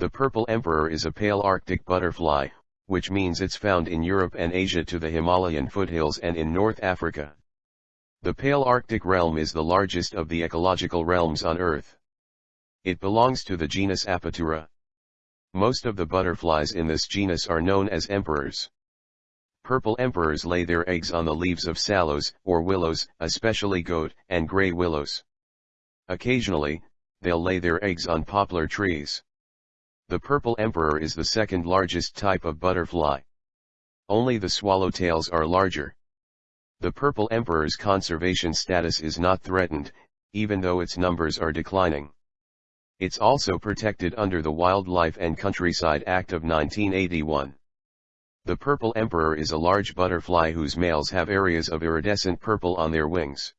The purple emperor is a Palearctic butterfly, which means it's found in Europe and Asia to the Himalayan foothills and in North Africa. The Palearctic realm is the largest of the ecological realms on Earth. It belongs to the genus Apatura. Most of the butterflies in this genus are known as emperors. Purple emperors lay their eggs on the leaves of sallows or willows, especially goat and gray willows. Occasionally, they'll lay their eggs on poplar trees. The purple emperor is the second largest type of butterfly. Only the swallowtails are larger. The purple emperor's conservation status is not threatened, even though its numbers are declining. It's also protected under the Wildlife and Countryside Act of 1981. The purple emperor is a large butterfly whose males have areas of iridescent purple on their wings.